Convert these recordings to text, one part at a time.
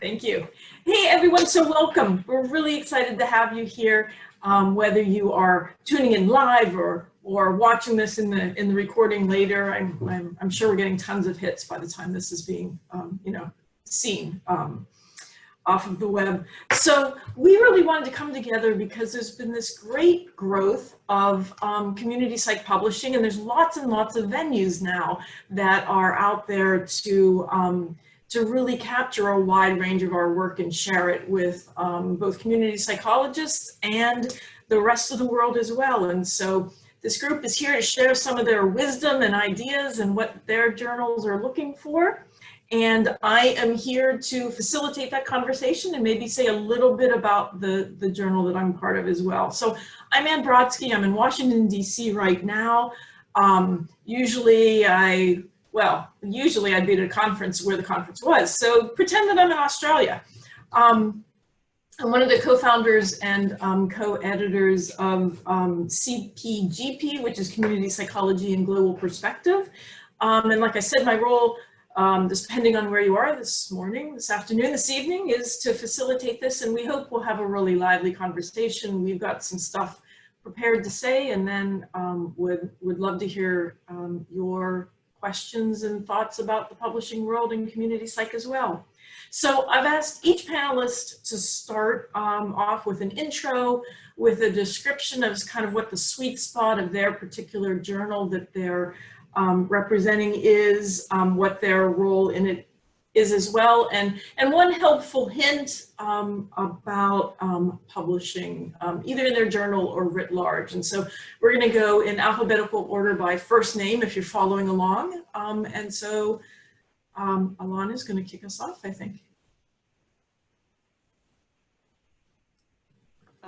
Thank you. Hey, everyone, so welcome. We're really excited to have you here, um, whether you are tuning in live or or watching this in the in the recording later. I'm, I'm, I'm sure we're getting tons of hits by the time this is being, um, you know, seen um, off of the web. So we really wanted to come together because there's been this great growth of um, community psych publishing, and there's lots and lots of venues now that are out there to um, to really capture a wide range of our work and share it with um, both community psychologists and the rest of the world as well. And so this group is here to share some of their wisdom and ideas and what their journals are looking for. And I am here to facilitate that conversation and maybe say a little bit about the, the journal that I'm part of as well. So I'm Anne Brodsky. I'm in Washington, D.C. right now. Um, usually I well, usually I'd be at a conference where the conference was. So pretend that I'm in Australia. Um, I'm one of the co-founders and um, co-editors of um, CPGP, which is Community Psychology and Global Perspective. Um, and like I said, my role, um, depending on where you are this morning, this afternoon, this evening, is to facilitate this. And we hope we'll have a really lively conversation. We've got some stuff prepared to say, and then um, would, would love to hear your questions and thoughts about the publishing world and community psych as well. So I've asked each panelist to start um, off with an intro, with a description of kind of what the sweet spot of their particular journal that they're um, representing is, um, what their role in it is as well. And, and one helpful hint um, about um, publishing, um, either in their journal or writ large. And so we're going to go in alphabetical order by first name if you're following along. Um, and so um, Alana is going to kick us off, I think.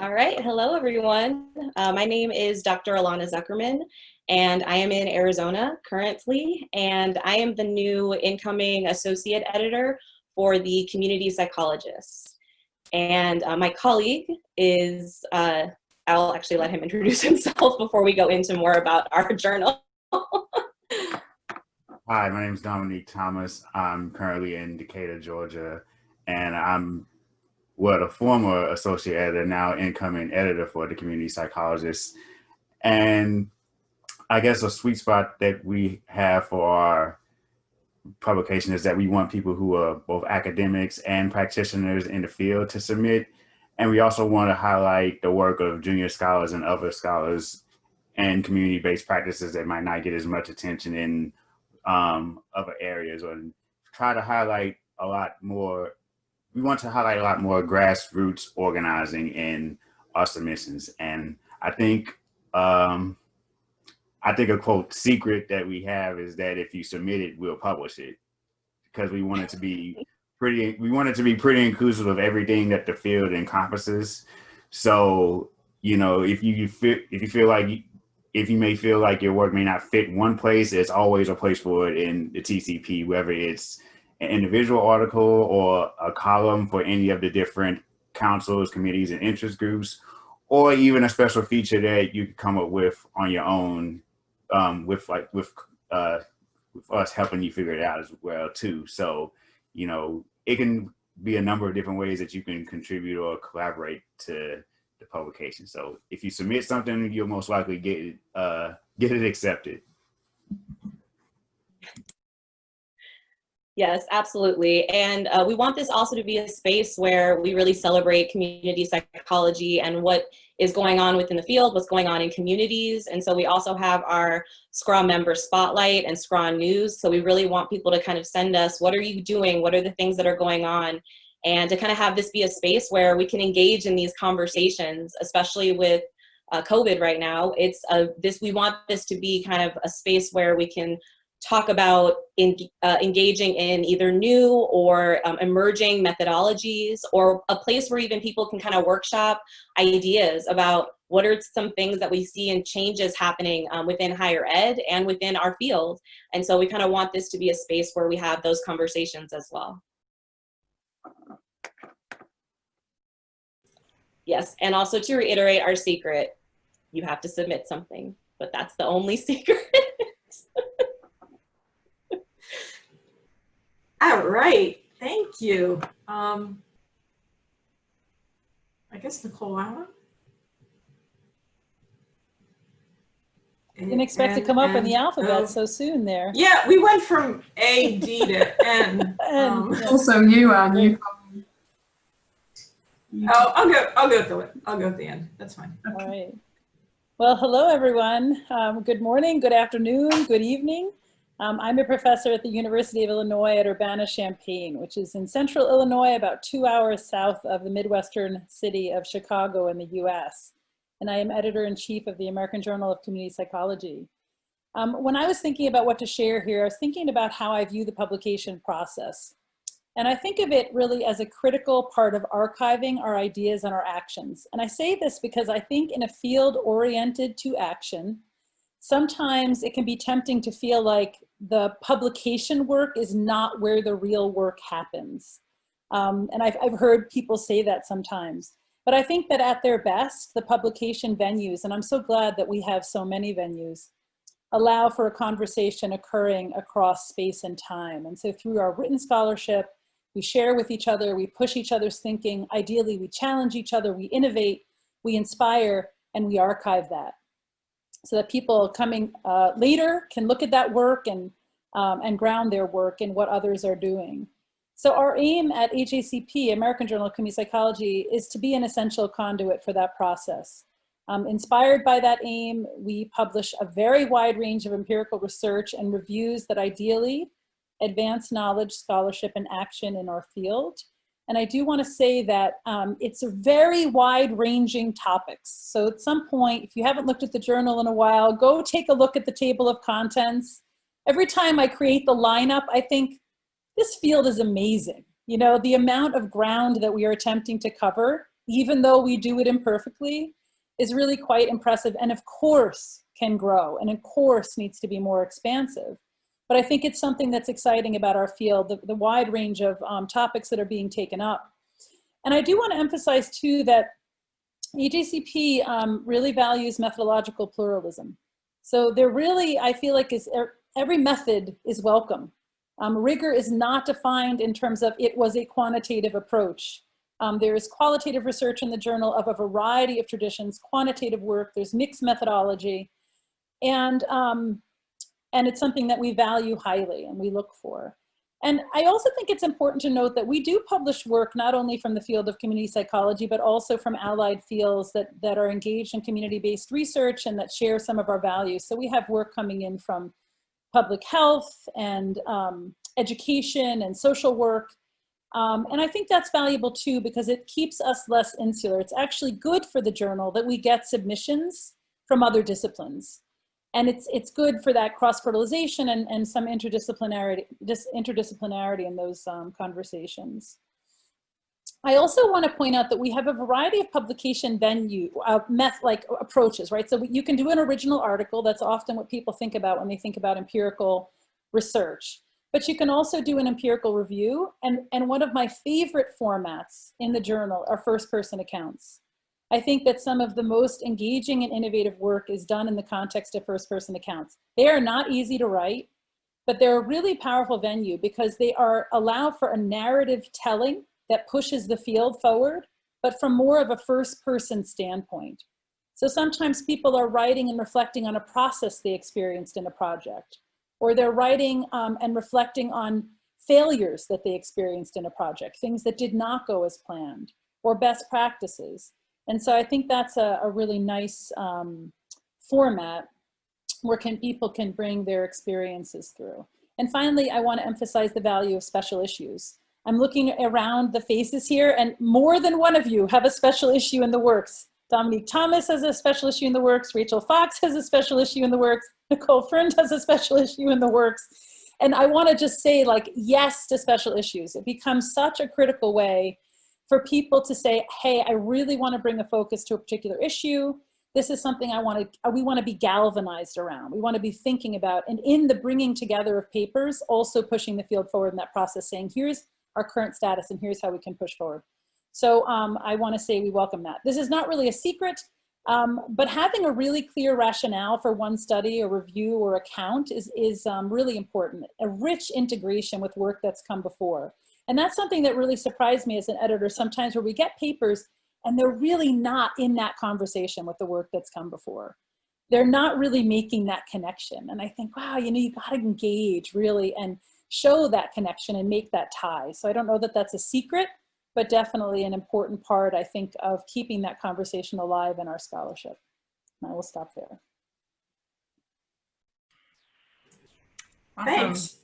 All right. Hello, everyone. Uh, my name is Dr. Alana Zuckerman, and I am in Arizona currently, and I am the new incoming associate editor for the community psychologist. And uh, my colleague is, uh, I'll actually let him introduce himself before we go into more about our journal. Hi, my name is Dominique Thomas. I'm currently in Decatur, Georgia, and I'm well, the former associate editor, now incoming editor for the community psychologist. And I guess a sweet spot that we have for our publication is that we want people who are both academics and practitioners in the field to submit. And we also want to highlight the work of junior scholars and other scholars and community-based practices that might not get as much attention in um, other areas or try to highlight a lot more. We want to highlight a lot more grassroots organizing in our submissions. And I think um, I think a quote secret that we have is that if you submit it, we'll publish it because we want it to be pretty, we want it to be pretty inclusive of everything that the field encompasses. So, you know, if you, feel, if you feel like, if you may feel like your work may not fit one place, there's always a place for it in the TCP, whether it's an individual article or a column for any of the different councils, committees, and interest groups, or even a special feature that you could come up with on your own um, with like with uh, with us helping you figure it out as well too. So you know it can be a number of different ways that you can contribute or collaborate to the publication. So if you submit something, you'll most likely get it, uh, get it accepted. Yes, absolutely. And uh, we want this also to be a space where we really celebrate community psychology and what is going on within the field, what's going on in communities. And so we also have our SCRA member spotlight and SCRA news. So we really want people to kind of send us, what are you doing? What are the things that are going on? And to kind of have this be a space where we can engage in these conversations, especially with uh, COVID right now. It's a, this, we want this to be kind of a space where we can talk about in, uh, engaging in either new or um, emerging methodologies or a place where even people can kind of workshop ideas about what are some things that we see and changes happening um, within higher ed and within our field. And so we kind of want this to be a space where we have those conversations as well. Yes, and also to reiterate our secret, you have to submit something, but that's the only secret. All right, thank you. Um, I guess Nicole Allen. Didn't expect to come up in the alphabet oh, so soon there. Yeah, we went from A, D to N. Um, And- Also, you are new. Oh, I'll go, I'll go at the, I'll go at the end. That's fine. All right. Well, hello, everyone. Um, good morning, good afternoon, good evening. Um, I'm a professor at the University of Illinois at Urbana-Champaign, which is in central Illinois, about two hours south of the Midwestern city of Chicago in the US. And I am editor-in-chief of the American Journal of Community Psychology. Um, when I was thinking about what to share here, I was thinking about how I view the publication process. And I think of it really as a critical part of archiving our ideas and our actions. And I say this because I think in a field oriented to action, sometimes it can be tempting to feel like the publication work is not where the real work happens. Um, and I've, I've heard people say that sometimes. But I think that at their best, the publication venues, and I'm so glad that we have so many venues, allow for a conversation occurring across space and time. And so through our written scholarship, we share with each other, we push each other's thinking, ideally we challenge each other, we innovate, we inspire, and we archive that. So that people coming uh, later can look at that work and, um, and ground their work in what others are doing. So our aim at AJCP, American Journal of Community Psychology, is to be an essential conduit for that process. Um, inspired by that aim, we publish a very wide range of empirical research and reviews that ideally advance knowledge, scholarship, and action in our field. And I do want to say that um, it's a very wide ranging topics. So at some point, if you haven't looked at the journal in a while, go take a look at the table of contents. Every time I create the lineup, I think this field is amazing. You know, the amount of ground that we are attempting to cover, even though we do it imperfectly, is really quite impressive and of course can grow and of course needs to be more expansive. But I think it's something that's exciting about our field, the, the wide range of um, topics that are being taken up. And I do want to emphasize too that AJCP um, really values methodological pluralism. So there really, I feel like is er, every method is welcome. Um, rigor is not defined in terms of it was a quantitative approach. Um, there is qualitative research in the journal of a variety of traditions, quantitative work, there's mixed methodology, and, um, and it's something that we value highly and we look for. And I also think it's important to note that we do publish work not only from the field of community psychology, but also from allied fields that, that are engaged in community-based research and that share some of our values. So we have work coming in from public health and um, education and social work. Um, and I think that's valuable too because it keeps us less insular. It's actually good for the journal that we get submissions from other disciplines. And it's, it's good for that cross-fertilization and, and some interdisciplinarity, dis, interdisciplinarity in those um, conversations. I also want to point out that we have a variety of publication venue, uh, meth like approaches, right? So you can do an original article. That's often what people think about when they think about empirical research. But you can also do an empirical review. And, and one of my favorite formats in the journal are first person accounts. I think that some of the most engaging and innovative work is done in the context of first person accounts. They are not easy to write, but they're a really powerful venue because they are allow for a narrative telling that pushes the field forward, but from more of a first person standpoint. So sometimes people are writing and reflecting on a process they experienced in a project, or they're writing um, and reflecting on failures that they experienced in a project, things that did not go as planned, or best practices. And so I think that's a, a really nice um, format where can, people can bring their experiences through. And finally, I wanna emphasize the value of special issues. I'm looking around the faces here and more than one of you have a special issue in the works. Dominique Thomas has a special issue in the works. Rachel Fox has a special issue in the works. Nicole Friend has a special issue in the works. And I wanna just say like, yes to special issues. It becomes such a critical way for people to say, hey, I really wanna bring a focus to a particular issue. This is something I wanna, we wanna be galvanized around. We wanna be thinking about, and in the bringing together of papers, also pushing the field forward in that process, saying, here's our current status and here's how we can push forward. So um, I wanna say we welcome that. This is not really a secret, um, but having a really clear rationale for one study or review or account is, is um, really important. A rich integration with work that's come before. And that's something that really surprised me as an editor sometimes where we get papers and they're really not in that conversation with the work that's come before. They're not really making that connection. And I think, wow, you know, you got to engage really and show that connection and make that tie. So I don't know that that's a secret, but definitely an important part, I think, of keeping that conversation alive in our scholarship. And I will stop there. Awesome. Thanks.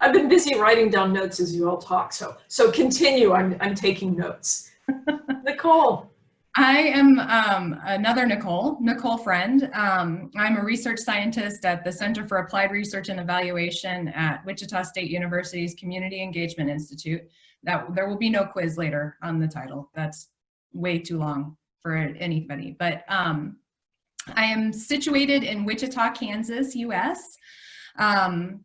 I've been busy writing down notes as you all talk, so so continue. I'm I'm taking notes. Nicole. I am um, another Nicole, Nicole Friend. Um, I'm a research scientist at the Center for Applied Research and Evaluation at Wichita State University's Community Engagement Institute. That there will be no quiz later on the title. That's way too long for anybody. But um, I am situated in Wichita, Kansas, U.S. Um,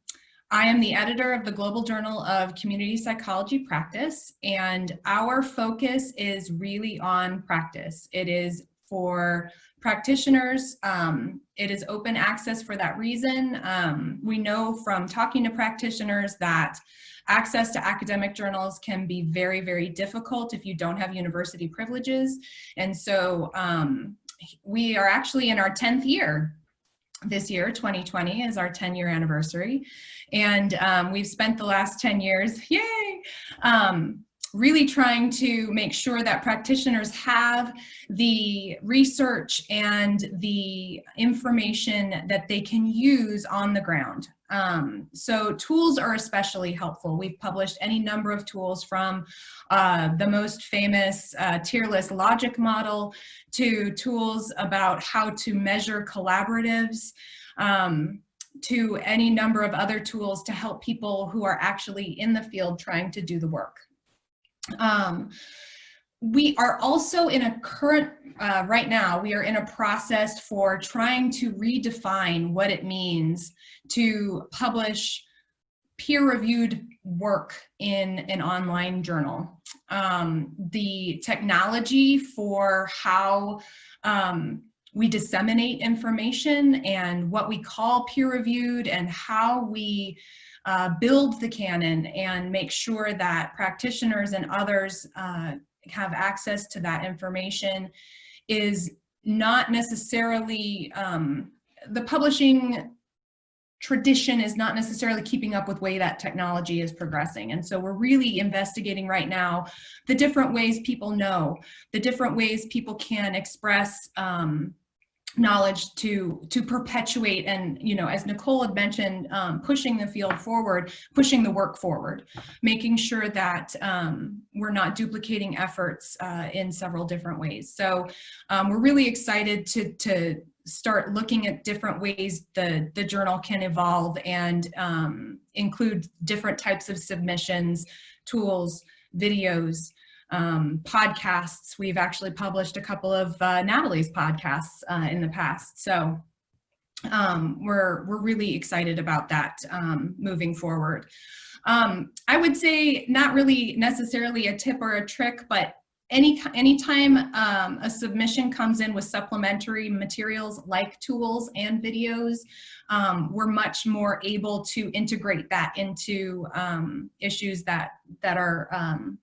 I am the editor of the Global Journal of Community Psychology Practice, and our focus is really on practice. It is for practitioners. Um, it is open access for that reason. Um, we know from talking to practitioners that access to academic journals can be very, very difficult if you don't have university privileges. And so um, we are actually in our 10th year this year, 2020 is our 10 year anniversary. And um, we've spent the last 10 years, yay, um, really trying to make sure that practitioners have the research and the information that they can use on the ground. Um, so tools are especially helpful. We've published any number of tools from uh, the most famous uh, tearless logic model to tools about how to measure collaboratives um, to any number of other tools to help people who are actually in the field trying to do the work. Um, we are also in a current, uh, right now, we are in a process for trying to redefine what it means to publish peer-reviewed work in an online journal. Um, the technology for how um, we disseminate information and what we call peer-reviewed and how we uh, build the canon and make sure that practitioners and others uh, have access to that information is not necessarily, um, the publishing tradition is not necessarily keeping up with way that technology is progressing. And so we're really investigating right now the different ways people know, the different ways people can express um, knowledge to to perpetuate and you know as nicole had mentioned um, pushing the field forward pushing the work forward making sure that um, we're not duplicating efforts uh, in several different ways. So um, we're really excited to to start looking at different ways the the journal can evolve and um, include different types of submissions tools videos um, podcasts. We've actually published a couple of uh, Natalie's podcasts uh, in the past. So um, we're, we're really excited about that um, moving forward. Um, I would say not really necessarily a tip or a trick, but any anytime um, a submission comes in with supplementary materials like tools and videos, um, we're much more able to integrate that into um, issues that that are um,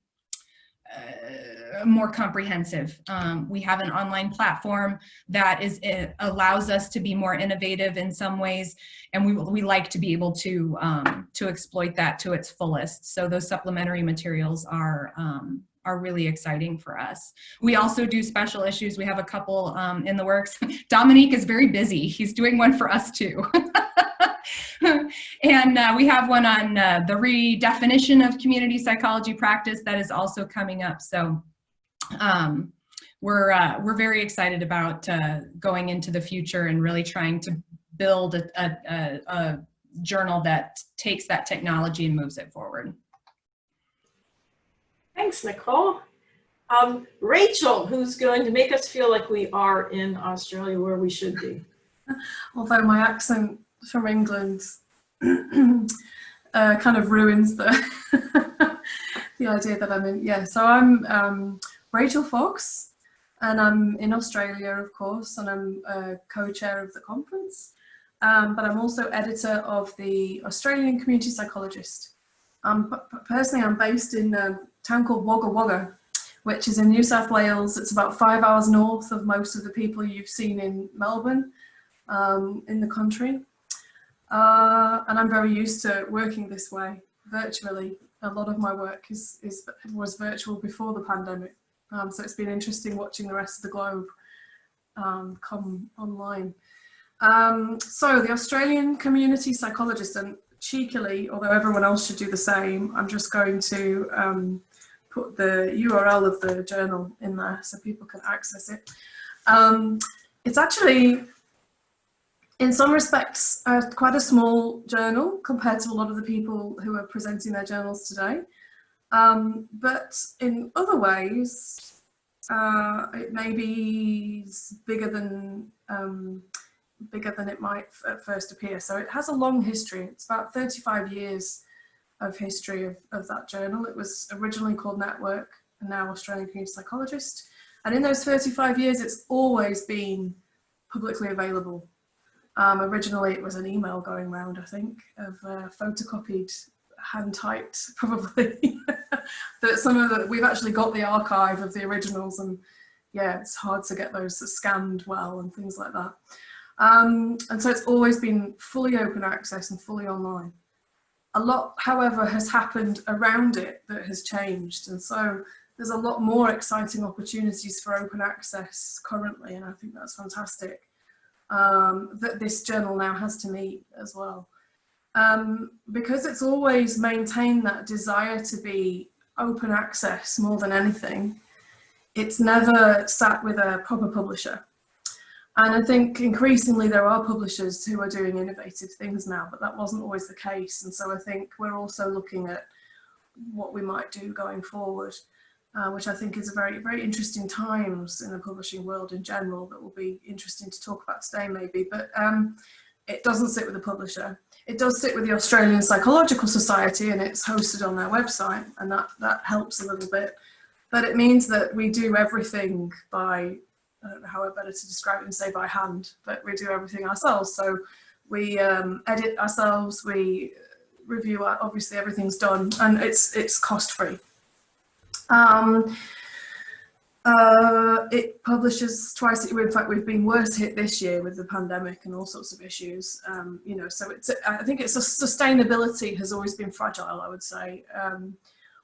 uh, more comprehensive. Um, we have an online platform that is allows us to be more innovative in some ways, and we we like to be able to um, to exploit that to its fullest. So those supplementary materials are um, are really exciting for us. We also do special issues. We have a couple um, in the works. Dominique is very busy. He's doing one for us too. and uh, we have one on uh, the redefinition of community psychology practice that is also coming up. So um, we're, uh, we're very excited about uh, going into the future and really trying to build a, a, a journal that takes that technology and moves it forward. Thanks, Nicole. Um, Rachel, who's going to make us feel like we are in Australia where we should be. Although my accent from England uh, kind of ruins the the idea that I'm in. Yeah, so I'm um, Rachel Fox and I'm in Australia, of course, and I'm a co-chair of the conference. Um, but I'm also editor of the Australian Community Psychologist. Um, personally, I'm based in a town called Wagga Wagga, which is in New South Wales. It's about five hours north of most of the people you've seen in Melbourne, um, in the country. Uh, and I'm very used to working this way, virtually. A lot of my work is, is was virtual before the pandemic. Um, so it's been interesting watching the rest of the globe um, come online. Um, so the Australian community psychologist, and cheekily, although everyone else should do the same, I'm just going to um, put the URL of the journal in there so people can access it. Um, it's actually, in some respects, uh, quite a small journal compared to a lot of the people who are presenting their journals today. Um, but in other ways, uh, it may be bigger than um, bigger than it might at first appear. So it has a long history. It's about 35 years of history of, of that journal. It was originally called Network and now Australian Community Psychologist. And in those 35 years, it's always been publicly available. Um, originally, it was an email going around, I think, of uh, photocopied, hand typed, probably. that some of the, we've actually got the archive of the originals and yeah, it's hard to get those scanned well and things like that. Um, and so it's always been fully open access and fully online a lot, however, has happened around it that has changed. And so there's a lot more exciting opportunities for open access currently. And I think that's fantastic um, that this journal now has to meet as well. Um, because it's always maintained that desire to be open access more than anything, it's never sat with a proper publisher. And I think increasingly there are publishers who are doing innovative things now, but that wasn't always the case. And so I think we're also looking at what we might do going forward, uh, which I think is a very, very interesting times in the publishing world in general that will be interesting to talk about today maybe. But um, it doesn't sit with the publisher. It does sit with the Australian Psychological Society and it's hosted on their website and that, that helps a little bit. But it means that we do everything by I don't know how better to describe it and say by hand, but we do everything ourselves. So we um, edit ourselves, we review, obviously everything's done and it's, it's cost free. Um, uh, it publishes twice, in fact we've been worse hit this year with the pandemic and all sorts of issues, um, you know, so it's, I think it's a sustainability has always been fragile, I would say. Um,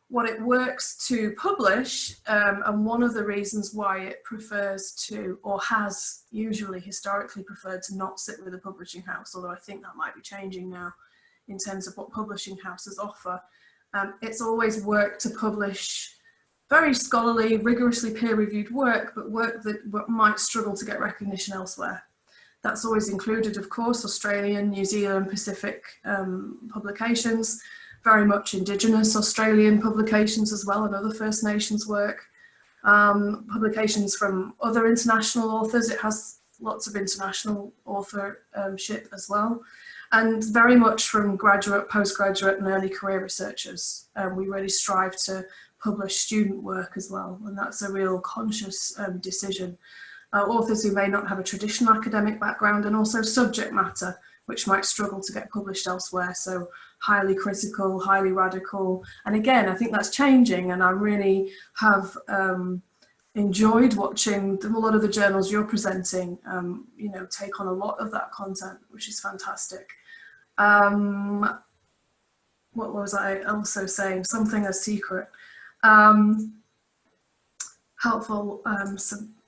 what it works to publish um, and one of the reasons why it prefers to or has usually historically preferred to not sit with a publishing house although I think that might be changing now in terms of what publishing houses offer um, it's always worked to publish very scholarly rigorously peer-reviewed work but work that might struggle to get recognition elsewhere that's always included of course Australian New Zealand Pacific um, publications very much Indigenous Australian publications as well and other First Nations work. Um, publications from other international authors. It has lots of international authorship as well. And very much from graduate, postgraduate and early career researchers. Um, we really strive to publish student work as well. And that's a real conscious um, decision. Uh, authors who may not have a traditional academic background and also subject matter which might struggle to get published elsewhere. So highly critical, highly radical. And again, I think that's changing and I really have um, enjoyed watching a lot of the journals you're presenting, um, you know, take on a lot of that content, which is fantastic. Um, what was I also saying? Something a secret. Um, helpful um,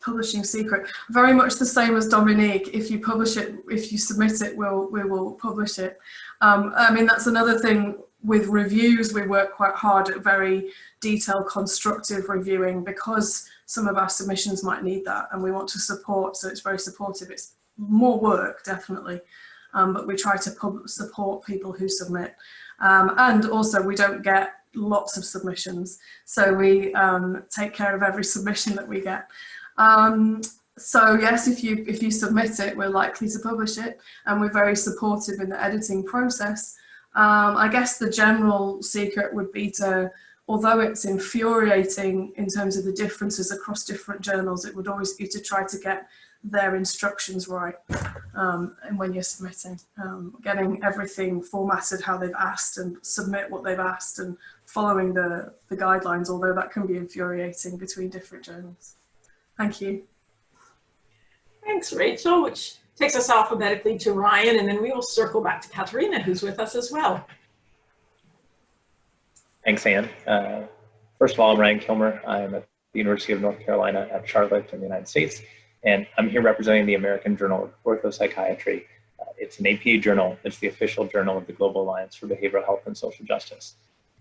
publishing secret. Very much the same as Dominique. If you publish it, if you submit it, we'll, we will publish it. Um, I mean, that's another thing with reviews. We work quite hard at very detailed, constructive reviewing because some of our submissions might need that and we want to support, so it's very supportive. It's more work, definitely, um, but we try to support people who submit. Um, and also we don't get lots of submissions, so we um, take care of every submission that we get. Um, so yes, if you if you submit it, we're likely to publish it, and we're very supportive in the editing process. Um, I guess the general secret would be to although it's infuriating in terms of the differences across different journals, it would always be to try to get their instructions right um, and when you're submitting, um, getting everything formatted how they've asked and submit what they've asked and following the, the guidelines, although that can be infuriating between different journals. Thank you. Thanks, Rachel, which takes us alphabetically to Ryan, and then we will circle back to Caterina, who's with us as well. Thanks, Anne. Uh, first of all, I'm Ryan Kilmer. I'm at the University of North Carolina at Charlotte in the United States, and I'm here representing the American Journal of Orthopsychiatry. Uh, it's an APA journal. It's the official journal of the Global Alliance for Behavioral Health and Social Justice.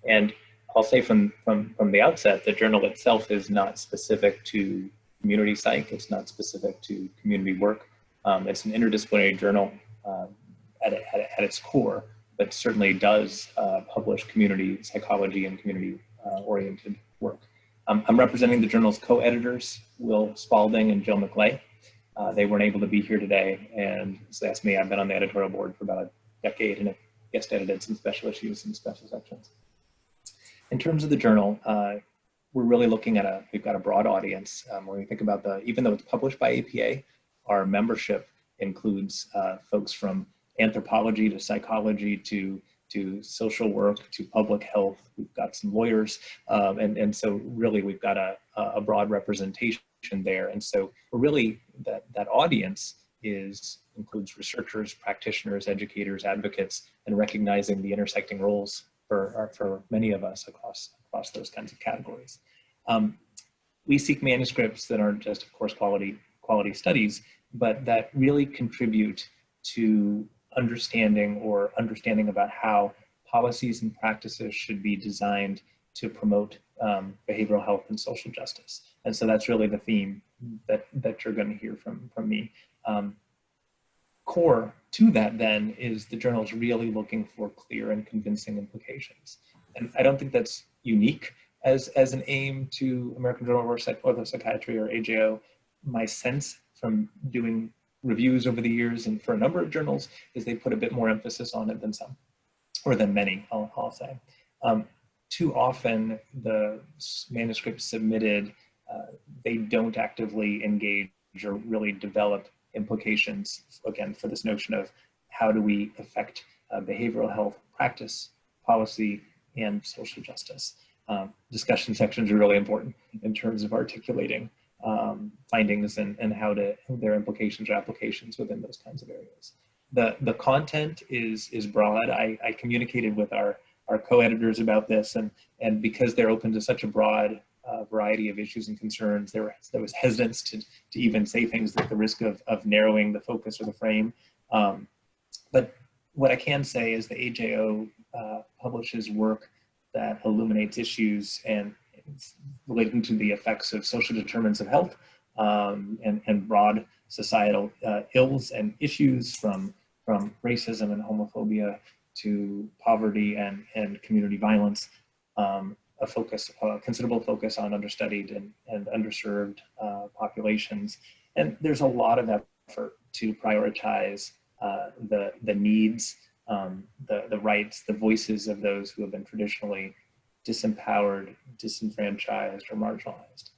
And I'll say from, from, from the outset, the journal itself is not specific to community psych. It's not specific to community work. Um, it's an interdisciplinary journal um, at, at, at its core but certainly does uh, publish community psychology and community uh, oriented work. Um, I'm representing the journal's co-editors, Will Spaulding and Jill McLeigh. Uh, they weren't able to be here today, and so that's me. I've been on the editorial board for about a decade and have guest edited some special issues and special sections. In terms of the journal, uh, we're really looking at a, we've got a broad audience. Um, when we think about the, even though it's published by APA, our membership includes uh, folks from anthropology to psychology to to social work to public health. We've got some lawyers, um, and and so really we've got a a broad representation there. And so really that that audience is includes researchers, practitioners, educators, advocates, and recognizing the intersecting roles for for many of us across across those kinds of categories. Um, we seek manuscripts that aren't just, of course, quality quality studies, but that really contribute to understanding or understanding about how policies and practices should be designed to promote um, behavioral health and social justice. And so that's really the theme that, that you're going to hear from, from me. Um, core to that then is the journal is really looking for clear and convincing implications. And I don't think that's unique as, as an aim to American Journal of Orthopsychiatry or AJO. My sense from doing reviews over the years and for a number of journals is they put a bit more emphasis on it than some, or than many, I'll, I'll say. Um, too often the manuscripts submitted, uh, they don't actively engage or really develop implications, again, for this notion of how do we affect uh, behavioral health practice, policy, and social justice. Um, discussion sections are really important in terms of articulating um, findings and, and how to their implications or applications within those kinds of areas. The, the content is, is broad. I, I communicated with our, our co-editors about this and, and because they're open to such a broad uh, variety of issues and concerns, there, there was hesitance to, to even say things at the risk of, of narrowing the focus or the frame. Um, but what I can say is the AJO uh, publishes work that illuminates issues and relating to the effects of social determinants of health um, and, and broad societal uh, ills and issues from, from racism and homophobia to poverty and, and community violence, um, a focus, a considerable focus on understudied and, and underserved uh, populations. And there's a lot of effort to prioritize uh, the, the needs, um, the, the rights, the voices of those who have been traditionally disempowered, disenfranchised, or marginalized.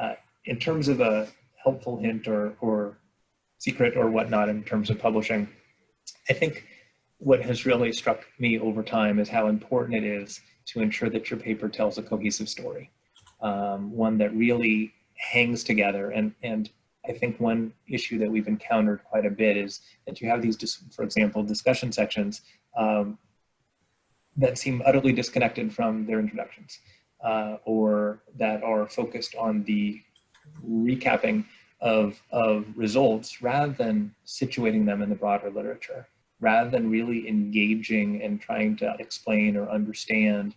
Uh, in terms of a helpful hint or, or secret or whatnot in terms of publishing, I think what has really struck me over time is how important it is to ensure that your paper tells a cohesive story, um, one that really hangs together. And, and I think one issue that we've encountered quite a bit is that you have these, for example, discussion sections um, that seem utterly disconnected from their introductions uh, or that are focused on the recapping of, of results rather than situating them in the broader literature, rather than really engaging and trying to explain or understand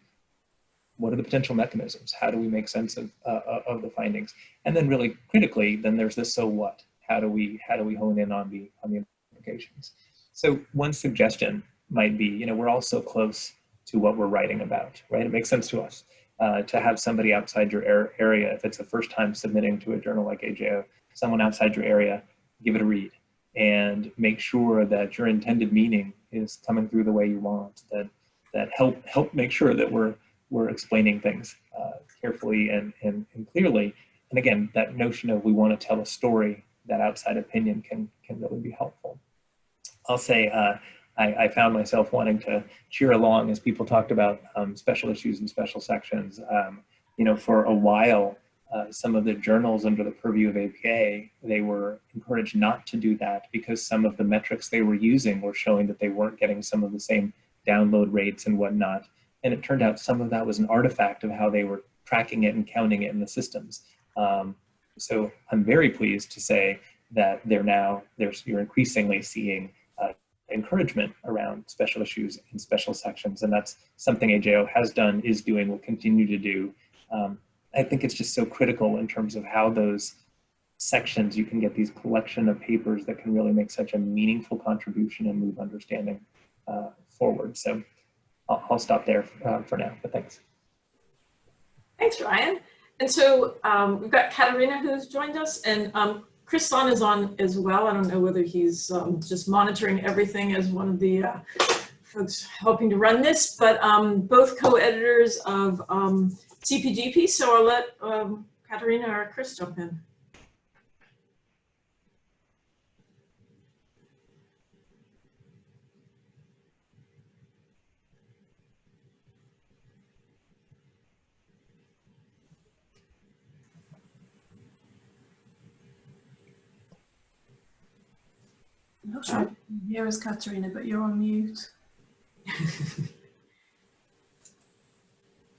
what are the potential mechanisms? How do we make sense of, uh, of the findings? And then really critically, then there's this so what? How do we, how do we hone in on the, on the implications? So one suggestion might be, you know, we're all so close to what we're writing about, right? It makes sense to us uh, to have somebody outside your area, if it's the first time submitting to a journal like AJO, someone outside your area, give it a read and make sure that your intended meaning is coming through the way you want, that that help help make sure that we're we're explaining things uh, carefully and, and, and clearly. And again, that notion of we want to tell a story, that outside opinion can, can really be helpful. I'll say uh, I, I, found myself wanting to cheer along as people talked about um, special issues and special sections. Um, you know, for a while, uh, some of the journals under the purview of APA, they were encouraged not to do that because some of the metrics they were using were showing that they weren't getting some of the same download rates and whatnot. And it turned out some of that was an artifact of how they were tracking it and counting it in the systems. Um, so I'm very pleased to say that they're now, there's, you're increasingly seeing encouragement around special issues and special sections. And that's something AJO has done, is doing, will continue to do. Um, I think it's just so critical in terms of how those sections, you can get these collection of papers that can really make such a meaningful contribution and move understanding uh, forward. So I'll, I'll stop there uh, for now, but thanks. Thanks, Ryan. And so um, we've got Caterina who's joined us and um, Chris Sonn is on as well. I don't know whether he's um, just monitoring everything as one of the uh, folks helping to run this, but um, both co-editors of um, CPGP. So I'll let um, Caterina or Chris jump in. I'm not sure here is Caterina, but you're on mute.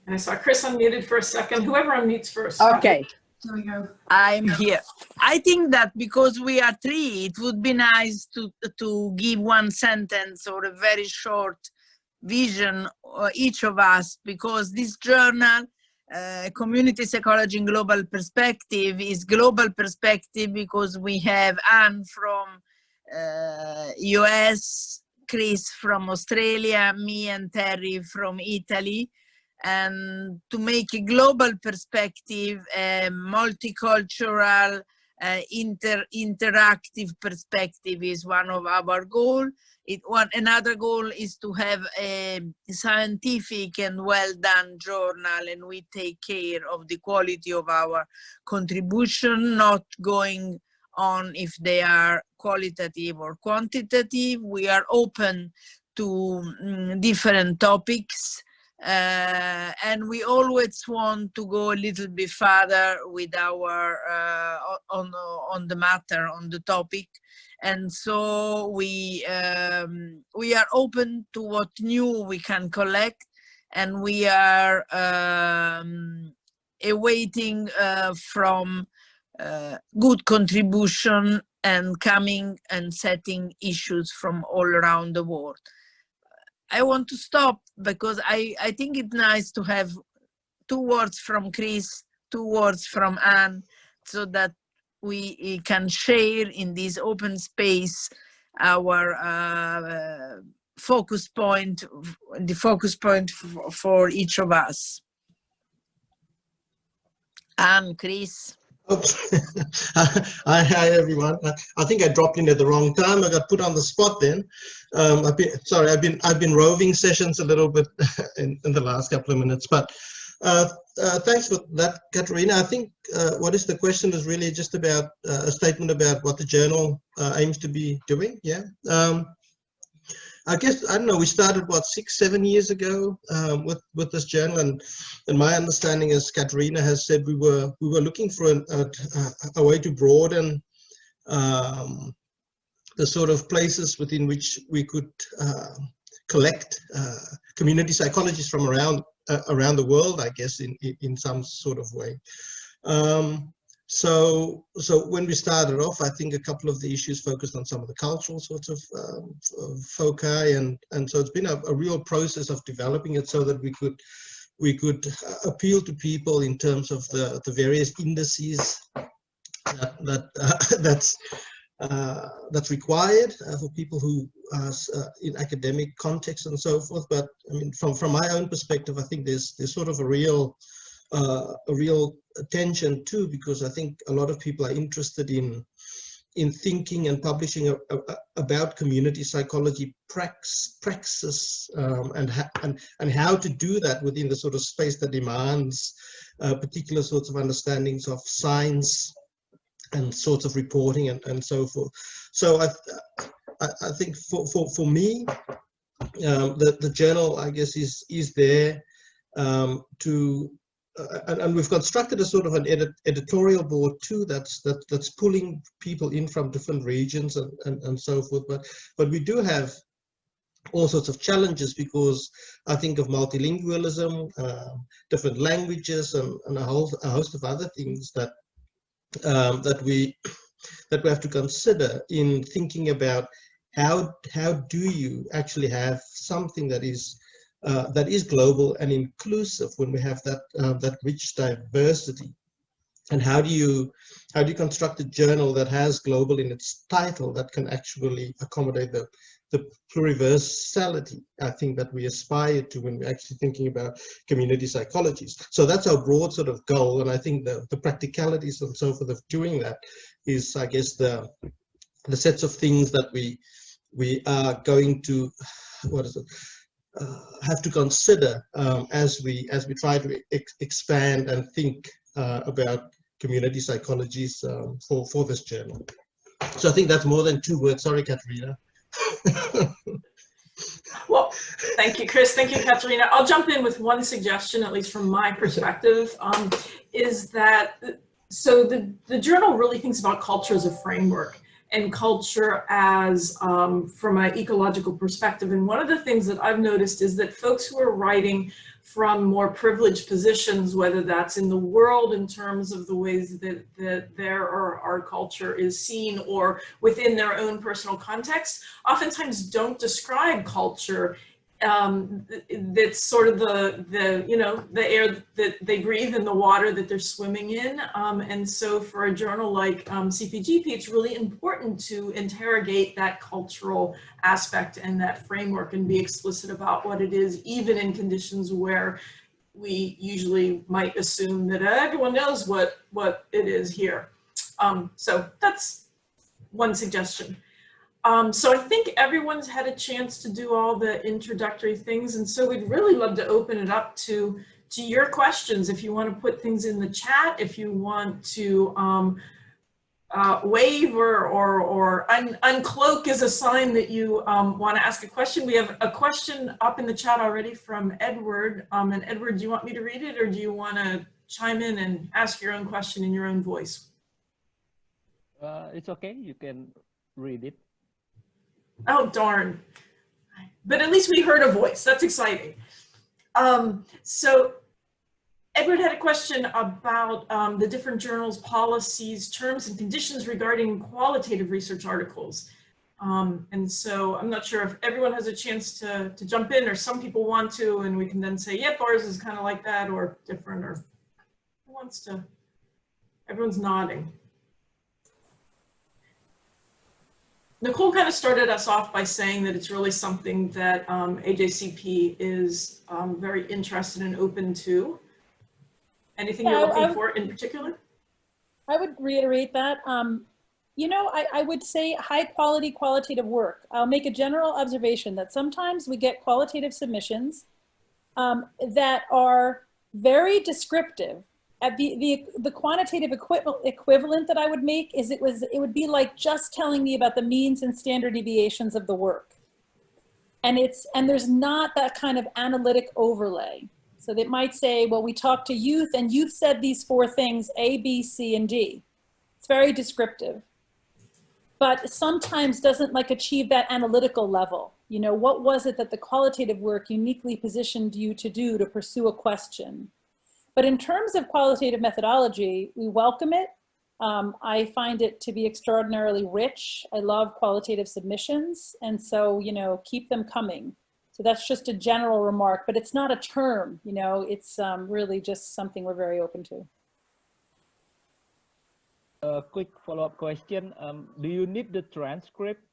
And I saw Chris unmuted for a second. Whoever unmutes first. Okay, There we go. I'm here. I think that because we are three, it would be nice to, to give one sentence or a very short vision, uh, each of us, because this journal, uh, Community Psychology in Global Perspective, is global perspective because we have Anne from uh, US, Chris from Australia, me and Terri from Italy and to make a global perspective, a multicultural, uh, inter interactive perspective is one of our goal. It one another goal is to have a scientific and well done journal, and we take care of the quality of our contribution, not going on if they are qualitative or quantitative. We are open to um, different topics uh, and we always want to go a little bit further with our uh, on on the matter on the topic and so we um, we are open to what new we can collect and we are um, awaiting uh, from uh, good contribution and coming and setting issues from all around the world I want to stop because I, I think it's nice to have two words from Chris, two words from Anne, so that we can share in this open space our uh, focus point, the focus point for each of us. Anne, Chris. Hi, hi, everyone. I think I dropped in at the wrong time. I got put on the spot then. Um, I've been sorry. I've been I've been roving sessions a little bit in, in the last couple of minutes, but uh, uh, thanks for that, Caterina. I think uh, what is the question is really just about uh, a statement about what the journal uh, aims to be doing. Yeah. Um, I guess I don't know. We started what six, seven years ago um, with with this journal, and and my understanding is Caterina has said we were we were looking for an, a, a, way to broaden um, the sort of places within which we could uh, collect uh, community psychologists from around uh, around the world. I guess in in some sort of way. Um, so, so when we started off, I think a couple of the issues focused on some of the cultural sorts of, um, foci, and and so it's been a, a, real process of developing it so that we could we could appeal to people in terms of the the various indices that that uh, that's uh, that's required uh, for people who are uh, in academic context and so forth. But I mean, from from my own perspective, I think there's there's sort of a real uh, a real attention too, because I think a lot of people are interested in in thinking and publishing a, a, about community psychology prax, praxis um, and, and, and how to do that within the sort of space that demands uh, particular sorts of understandings of science and sorts of reporting and, and so forth. So I, I, I think for, for, for me, um, the, the journal, I guess, is, is there um, to uh, and, and, we've constructed a sort of an edit, editorial board too that's that, that's pulling people in from different regions and, and, and so forth. But but we do have all sorts of challenges because I think of multilingualism, uh, different languages, and, and a, whole, a host of other things that um, that we that we have to consider in thinking about how how do you actually have something that is uh, that is global and inclusive when we have that uh, that rich diversity and how do you how do you construct a journal that has global in its title that can actually accommodate the the pluriversality I think that we aspire to when we're actually thinking about community psychologies. So that's our broad sort of goal, and I think the the practicalities and so forth of doing that is, I guess, the the sets of things that we we are going to what is it uh, have to consider um, as we as we try to ex expand and think uh, about community psychologies um, for for this journal. So I think that's more than two words. Sorry, Caterina. well, thank you, Chris. Thank you, Caterina. I'll jump in with one suggestion, at least from my perspective, um, is that so the the journal really thinks about culture as a framework and culture as um, from an ecological perspective. And one of the things that I've noticed is that folks who are writing from more privileged positions, whether that's in the world in terms of the ways that, that their or our culture is seen or within their own personal context, oftentimes don't describe culture um, that's sort of the, the, you know, the air that they breathe and the water that they're swimming in. Um, and so for a journal like um, CPGP, it's really important to interrogate that cultural aspect and that framework and be explicit about what it is, even in conditions where we usually might assume that everyone knows what, what it is here. Um, so that's one suggestion. Um, so I think everyone's had a chance to do all the introductory things. And so we'd really love to open it up to, to your questions. If you want to put things in the chat, if you want to um, uh, wave or, or, or un uncloak is a sign that you um, want to ask a question. We have a question up in the chat already from Edward. Um, and Edward, do you want me to read it or do you want to chime in and ask your own question in your own voice? Uh, it's okay. You can read it. Oh, darn. But at least we heard a voice. That's exciting. Um, so Edward had a question about um, the different journals, policies, terms and conditions regarding qualitative research articles. Um, and so I'm not sure if everyone has a chance to, to jump in or some people want to, and we can then say, yep, ours is kind of like that or different or who wants to, everyone's nodding. Nicole kind of started us off by saying that it's really something that um, AJCP is um, very interested and open to. Anything yeah, you're looking for in particular? I would reiterate that. Um, you know, I, I would say high quality qualitative work. I'll make a general observation that sometimes we get qualitative submissions um, that are very descriptive at the, the, the quantitative equivalent that I would make is it was, it would be like just telling me about the means and standard deviations of the work. And it's, and there's not that kind of analytic overlay. So they might say, well, we talked to youth and youth said these four things, A, B, C, and D. It's very descriptive, but sometimes doesn't like achieve that analytical level. You know, what was it that the qualitative work uniquely positioned you to do to pursue a question? But in terms of qualitative methodology, we welcome it. Um, I find it to be extraordinarily rich. I love qualitative submissions. And so, you know, keep them coming. So that's just a general remark, but it's not a term, you know, it's um, really just something we're very open to. A quick follow-up question. Um, do you need the transcript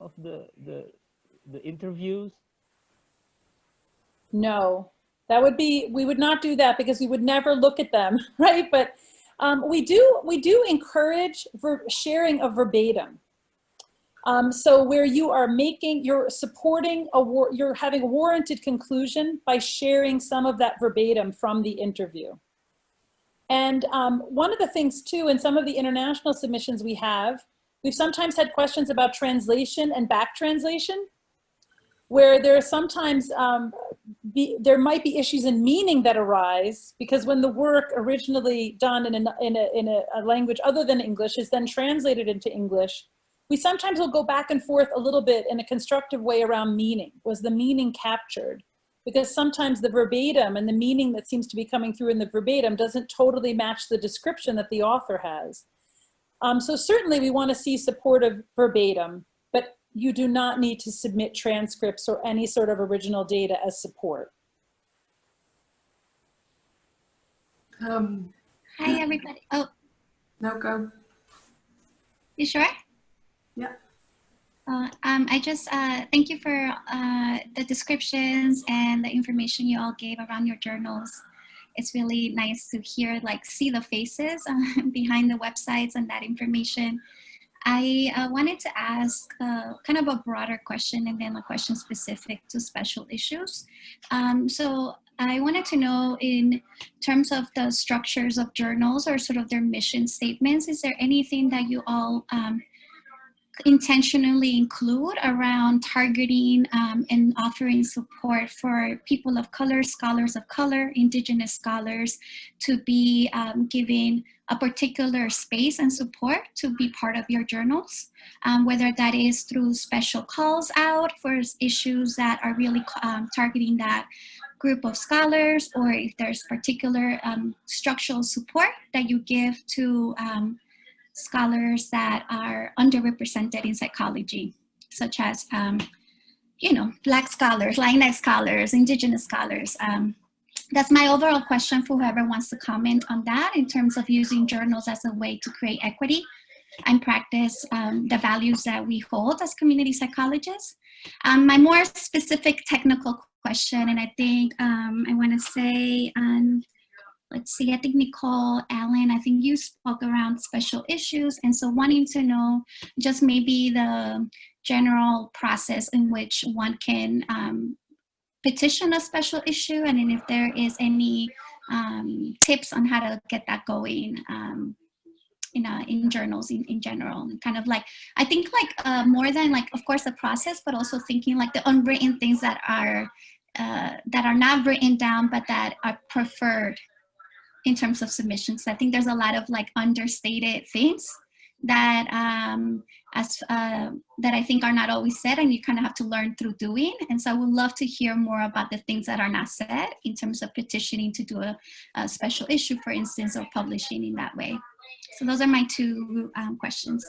of the, the, the interviews? No, that would be, we would not do that because we would never look at them, right? But Um, we do we do encourage sharing of verbatim. Um, so where you are making, you're supporting a war, you're having a warranted conclusion by sharing some of that verbatim from the interview. And um, one of the things too, in some of the international submissions we have, we've sometimes had questions about translation and back translation, where there are sometimes, um, be, there might be issues in meaning that arise because when the work originally done in, a, in, a, in a, a language other than English is then translated into English, we sometimes will go back and forth a little bit in a constructive way around meaning. Was the meaning captured? Because sometimes the verbatim and the meaning that seems to be coming through in the verbatim doesn't totally match the description that the author has. Um, so certainly we want to see supportive verbatim, you do not need to submit transcripts or any sort of original data as support. Um, Hi, everybody. Oh, no, go. you sure? Yeah. Uh, um, I just uh, thank you for uh, the descriptions and the information you all gave around your journals. It's really nice to hear, like, see the faces uh, behind the websites and that information. I uh, wanted to ask uh, kind of a broader question and then a question specific to special issues. Um, so I wanted to know in terms of the structures of journals or sort of their mission statements, is there anything that you all um, intentionally include around targeting um, and offering support for people of color, scholars of color, indigenous scholars to be um, given a particular space and support to be part of your journals, um, whether that is through special calls out for issues that are really um, targeting that group of scholars or if there's particular um, structural support that you give to um, scholars that are underrepresented in psychology, such as, um, you know, Black scholars, Latinx scholars, Indigenous scholars. Um, that's my overall question for whoever wants to comment on that in terms of using journals as a way to create equity and practice um, the values that we hold as community psychologists. Um, my more specific technical question, and I think um, I want to say, um, let's see, I think Nicole Allen, I think you spoke around special issues. And so wanting to know just maybe the general process in which one can um, petition a special issue and then if there is any um, tips on how to get that going um, in, uh, in journals in, in general and kind of like I think like uh, more than like of course the process but also thinking like the unwritten things that are uh, that are not written down but that are preferred in terms of submissions. I think there's a lot of like understated things that um, as uh, that I think are not always said and you kind of have to learn through doing. And so I would love to hear more about the things that are not said in terms of petitioning to do a, a special issue, for instance, or publishing in that way. So those are my two um, questions.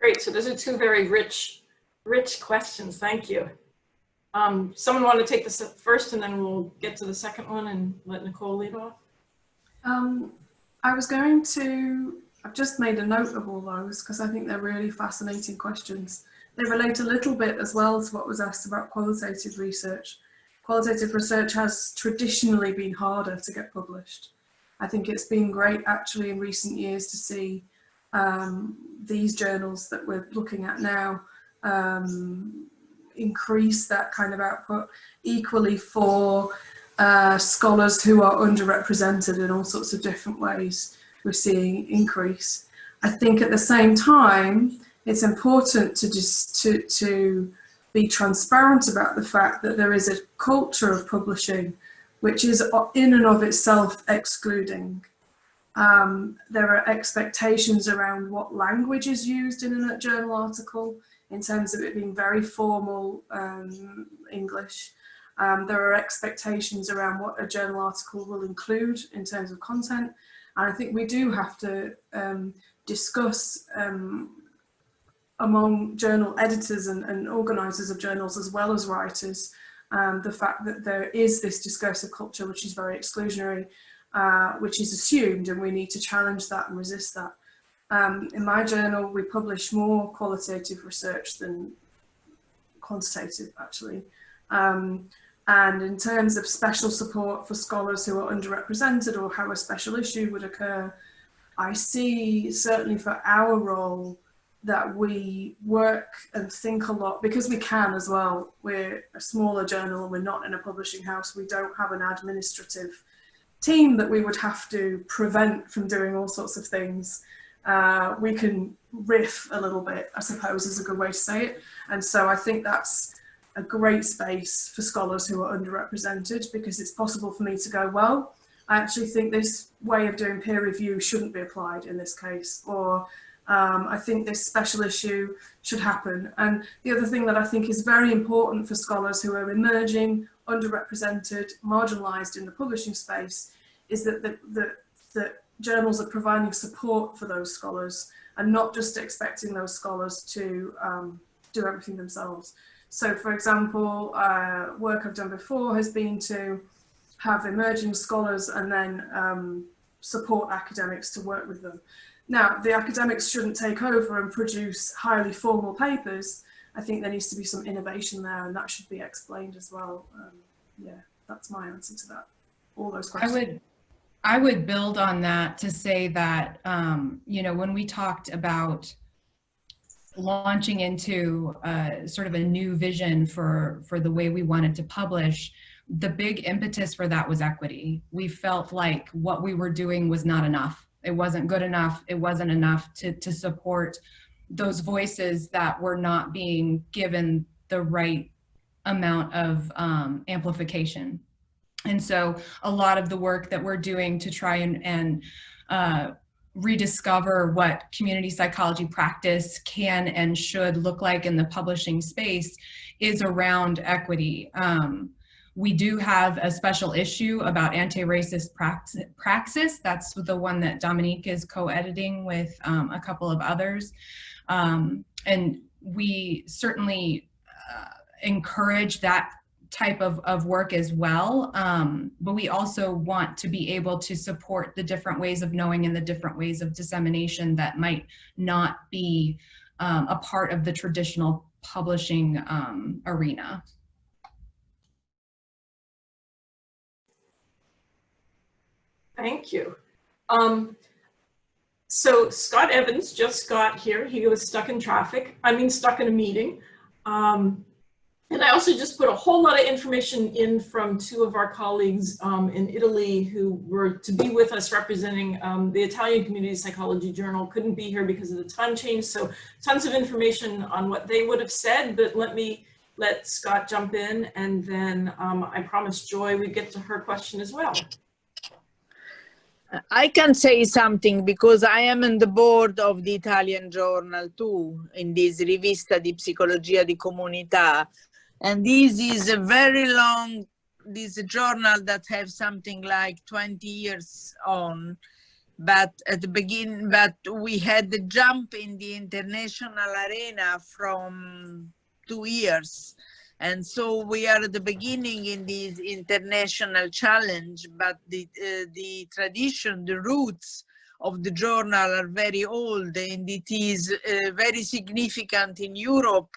Great, so those are two very rich, rich questions. Thank you. Um, someone want to take this first and then we'll get to the second one and let Nicole lead off? Um, I was going to, I've just made a note of all those because I think they're really fascinating questions. They relate a little bit as well to what was asked about qualitative research. Qualitative research has traditionally been harder to get published. I think it's been great actually in recent years to see um, these journals that we're looking at now um, increase that kind of output equally for uh, scholars who are underrepresented in all sorts of different ways we're seeing increase. I think at the same time, it's important to just to, to be transparent about the fact that there is a culture of publishing which is in and of itself excluding. Um, there are expectations around what language is used in a journal article in terms of it being very formal um, English. Um, there are expectations around what a journal article will include in terms of content. And I think we do have to um, discuss um, among journal editors and, and, organisers of journals as well as writers um, the fact that there is this discursive culture which is very exclusionary, uh, which is assumed and we need to challenge that and resist that. Um, in my journal we publish more qualitative research than quantitative actually. Um, And in terms of special support for scholars who are underrepresented or how a special issue would occur, I see certainly for our role that we work and think a lot because we can as well. We're a smaller journal, and we're not in a publishing house, we don't have an administrative team that we would have to prevent from doing all sorts of things. Uh, we can riff a little bit, I suppose is a good way to say it. And so I think that's a great space for scholars who are underrepresented because it's possible for me to go, well, I actually think this way of doing peer review shouldn't be applied in this case, or um, I think this special issue should happen. And the other thing that I think is very important for scholars who are emerging, underrepresented, marginalised in the publishing space is that the, journals are providing support for those scholars and not just expecting those scholars to um, do everything themselves. So for example, uh, work I've done before has been to have emerging scholars and then um, support academics to work with them. Now, the academics shouldn't take over and produce highly formal papers. I think there needs to be some innovation there and that should be explained as well. Um, yeah, that's my answer to that. All those questions. I would, I would build on that to say that, um, you know, when we talked about launching into uh, sort of a new vision for, for the way we wanted to publish, the big impetus for that was equity. We felt like what we were doing was not enough. It wasn't good enough. It wasn't enough to, to support those voices that were not being given the right amount of um, amplification. And so a lot of the work that we're doing to try and, and uh, rediscover what community psychology practice can and should look like in the publishing space is around equity. Um, we do have a special issue about anti-racist praxis. That's the one that Dominique is co-editing with um, a couple of others. Um, and we certainly uh, encourage that type of, of work as well. Um, but we also want to be able to support the different ways of knowing and the different ways of dissemination that might not be um, a part of the traditional publishing um, arena. Thank you. Um, so Scott Evans just got here. He was stuck in traffic. I mean, stuck in a meeting. Um, and I also just put a whole lot of information in from two of our colleagues um, in Italy who were to be with us representing um, the Italian Community Psychology Journal, couldn't be here because of the time change. So tons of information on what they would have said, but let me let Scott jump in and then um, I promise Joy we'd get to her question as well. I can say something because I am on the board of the Italian journal too, in this Rivista di Psicologia di Comunità. And this is a very long, this journal that have something like 20 years on. But at the beginning, but we had the jump in the international arena from two years and so we are at the beginning in this international challenge, but the, uh, the tradition, the roots of the journal are very old and it is uh, very significant in Europe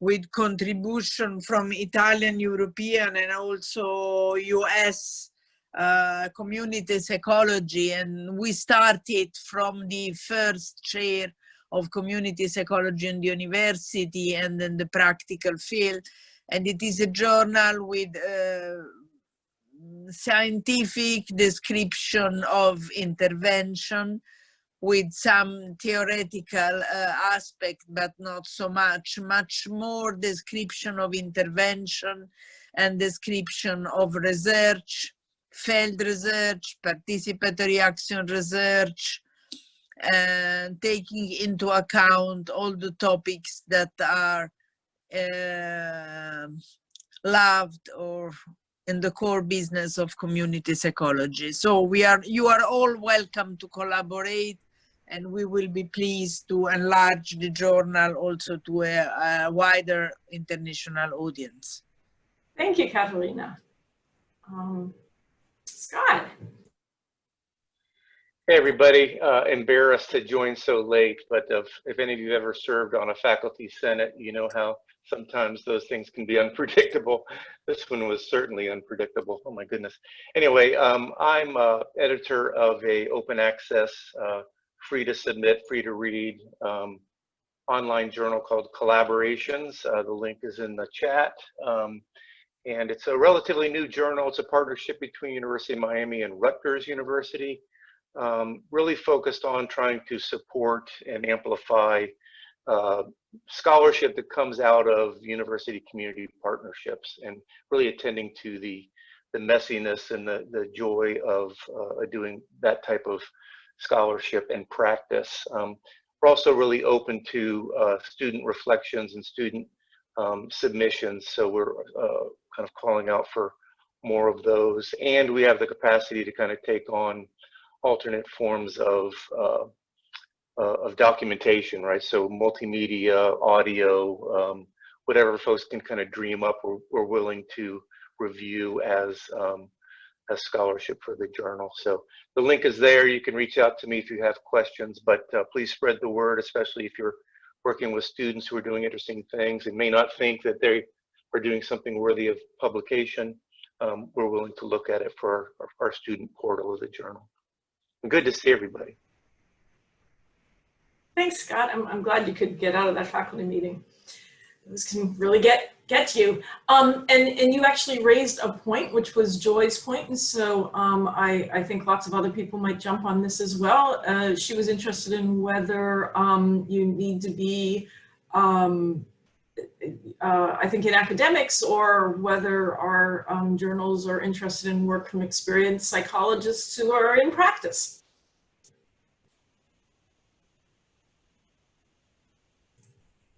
with contribution from Italian, European and also US uh, community psychology. And we started from the first chair of community psychology in the university and then the practical field and it is a journal with uh, scientific description of intervention with some theoretical uh, aspect, but not so much, much more description of intervention and description of research, field research, participatory action research, and taking into account all the topics that are uh, loved or in the core business of community psychology. So we are, you are all welcome to collaborate and we will be pleased to enlarge the journal also to a, a wider international audience. Thank you, Caterina. Um, Scott. Hey everybody, uh, embarrassed to join so late, but if, if any of you have ever served on a faculty senate, you know how sometimes those things can be unpredictable. This one was certainly unpredictable. Oh my goodness. Anyway, um, I'm uh, editor of a open access, uh, free to submit, free to read um, online journal called Collaborations. Uh, the link is in the chat. Um, and it's a relatively new journal. It's a partnership between University of Miami and Rutgers University, um, really focused on trying to support and amplify uh, scholarship that comes out of university community partnerships and really attending to the the messiness and the, the joy of uh, doing that type of scholarship and practice. Um, we're also really open to uh, student reflections and student um, submissions. So we're uh, kind of calling out for more of those. And we have the capacity to kind of take on alternate forms of uh, uh, of documentation, right? So multimedia, audio, um, whatever folks can kind of dream up, we're, we're willing to review as um, as scholarship for the journal. So the link is there. You can reach out to me if you have questions, but uh, please spread the word, especially if you're working with students who are doing interesting things and may not think that they are doing something worthy of publication. Um, we're willing to look at it for our, our student portal of the journal. Good to see everybody. Thanks, Scott. I'm, I'm glad you could get out of that faculty meeting. This can really get get you. Um, and, and you actually raised a point, which was Joy's point, and so um, I, I think lots of other people might jump on this as well. Uh, she was interested in whether um, you need to be, um, uh, I think in academics, or whether our um, journals are interested in work from experienced psychologists who are in practice.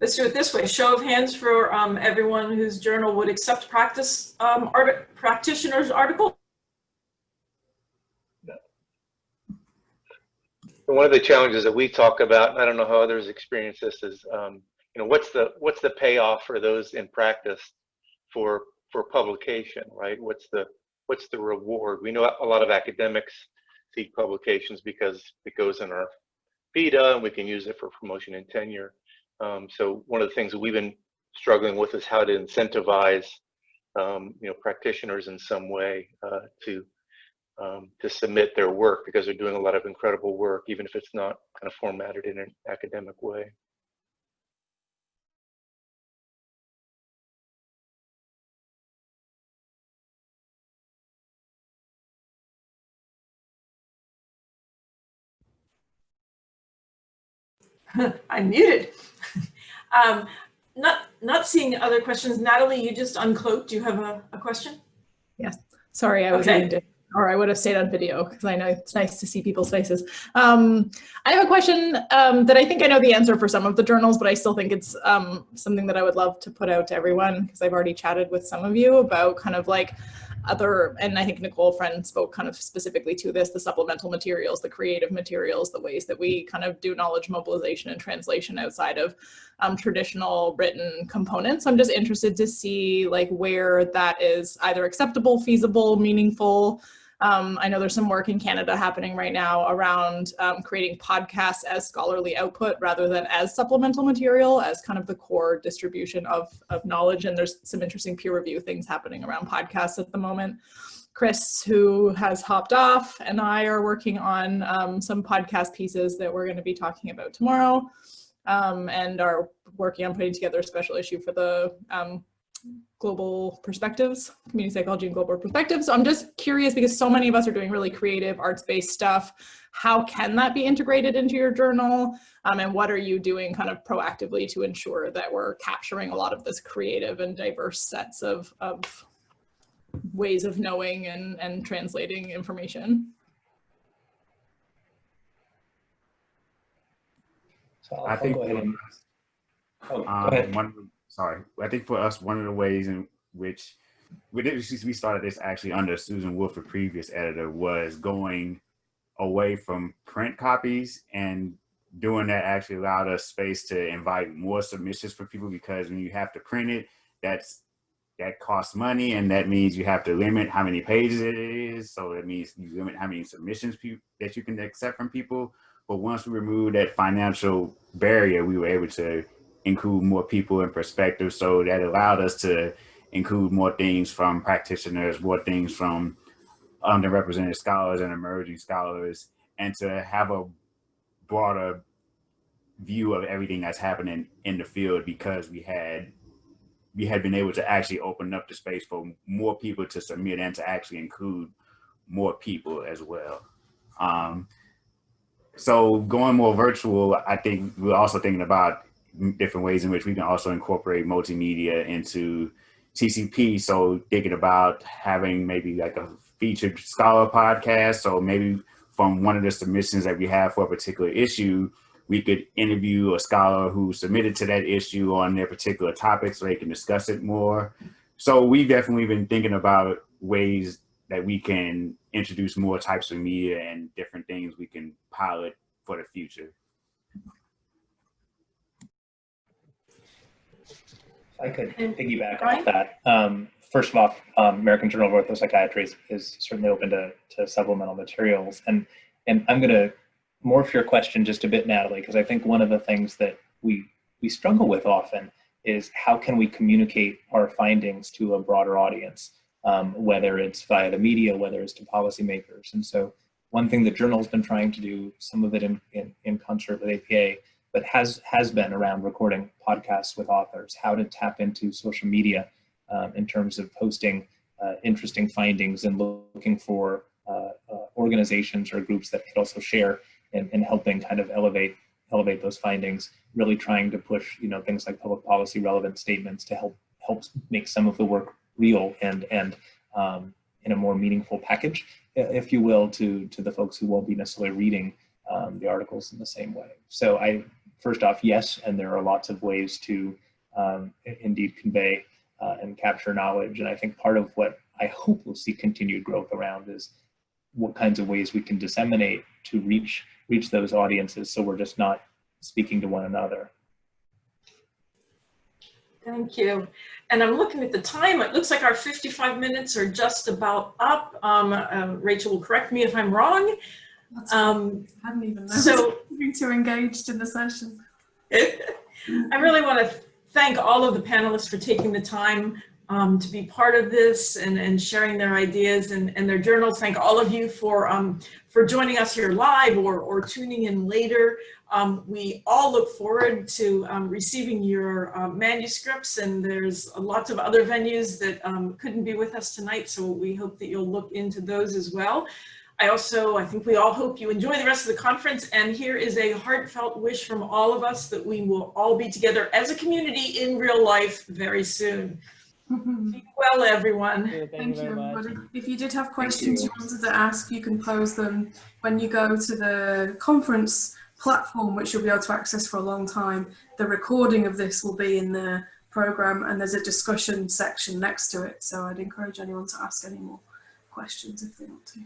Let's do it this way. Show of hands for um, everyone whose journal would accept practice um, art practitioner's article. One of the challenges that we talk about, and I don't know how others experience this, is um, you know what's the what's the payoff for those in practice for for publication, right? What's the what's the reward? We know a lot of academics seek publications because it goes in our vita and we can use it for promotion and tenure. Um, so one of the things that we've been struggling with is how to incentivize, um, you know, practitioners in some way uh, to um, to submit their work because they're doing a lot of incredible work, even if it's not kind of formatted in an academic way. I'm muted. Um, not not seeing other questions. Natalie, you just uncloaked. Do you have a, a question? Yes. Sorry, I was okay. muted or I would have stayed on video because I know it's nice to see people's faces. Um, I have a question um, that I think I know the answer for some of the journals, but I still think it's um, something that I would love to put out to everyone because I've already chatted with some of you about kind of like other, and I think Nicole Friend spoke kind of specifically to this, the supplemental materials, the creative materials, the ways that we kind of do knowledge mobilization and translation outside of um, traditional written components. I'm just interested to see like where that is either acceptable, feasible, meaningful, um, I know there's some work in Canada happening right now around um, creating podcasts as scholarly output rather than as supplemental material as kind of the core distribution of, of knowledge. And there's some interesting peer review things happening around podcasts at the moment. Chris, who has hopped off, and I are working on um, some podcast pieces that we're going to be talking about tomorrow um, and are working on putting together a special issue for the um, global perspectives, community psychology and global perspectives. So I'm just curious because so many of us are doing really creative arts-based stuff. How can that be integrated into your journal? Um, and what are you doing kind of proactively to ensure that we're capturing a lot of this creative and diverse sets of, of ways of knowing and, and translating information? So I'll, I think I'll go oh, go um, one sorry. I think for us, one of the ways in which we started this actually under Susan Wolfe, the previous editor, was going away from print copies and doing that actually allowed us space to invite more submissions for people because when you have to print it, that's that costs money and that means you have to limit how many pages it is. So that means you limit how many submissions that you can accept from people. But once we removed that financial barrier, we were able to include more people and perspectives. So that allowed us to include more things from practitioners, more things from underrepresented scholars and emerging scholars, and to have a broader view of everything that's happening in the field because we had we had been able to actually open up the space for more people to submit and to actually include more people as well. Um, so going more virtual, I think we're also thinking about different ways in which we can also incorporate multimedia into TCP. So thinking about having maybe like a featured scholar podcast. So maybe from one of the submissions that we have for a particular issue, we could interview a scholar who submitted to that issue on their particular topic so they can discuss it more. So we've definitely been thinking about ways that we can introduce more types of media and different things we can pilot for the future. If I could piggyback off that. Um, first of all, um, American Journal of Orthopsychiatry is, is certainly open to, to supplemental materials. And, and I'm going to morph your question just a bit, Natalie, because I think one of the things that we, we struggle with often is how can we communicate our findings to a broader audience, um, whether it's via the media, whether it's to policymakers. And so one thing the journal has been trying to do, some of it in, in, in concert with APA, but has, has been around recording podcasts with authors, how to tap into social media um, in terms of posting uh, interesting findings and looking for uh, uh, organizations or groups that could also share and, and helping kind of elevate elevate those findings, really trying to push you know things like public policy relevant statements to help help make some of the work real and and um, in a more meaningful package, if you will, to to the folks who won't be necessarily reading um, the articles in the same way. So I first off, yes, and there are lots of ways to um, indeed convey uh, and capture knowledge. And I think part of what I hope we'll see continued growth around is what kinds of ways we can disseminate to reach reach those audiences so we're just not speaking to one another. Thank you. And I'm looking at the time. It looks like our 55 minutes are just about up. Um, um, Rachel will correct me if I'm wrong. Um, I hadn't even noticed so being too engaged in the session. I really want to thank all of the panelists for taking the time um, to be part of this and, and sharing their ideas and, and their journals. Thank all of you for, um, for joining us here live or, or tuning in later. Um, we all look forward to um, receiving your uh, manuscripts and there's lots of other venues that um, couldn't be with us tonight, so we hope that you'll look into those as well. I also, I think we all hope you enjoy the rest of the conference and here is a heartfelt wish from all of us that we will all be together as a community in real life very soon. Be well, everyone. thank, Thank you you, very much. everybody. If you did have questions you. wanted to ask, you can pose them when you go to the conference platform, which you'll be able to access for a long time. The recording of this will be in the program and there's a discussion section next to it. So I'd encourage anyone to ask any more questions if they want to.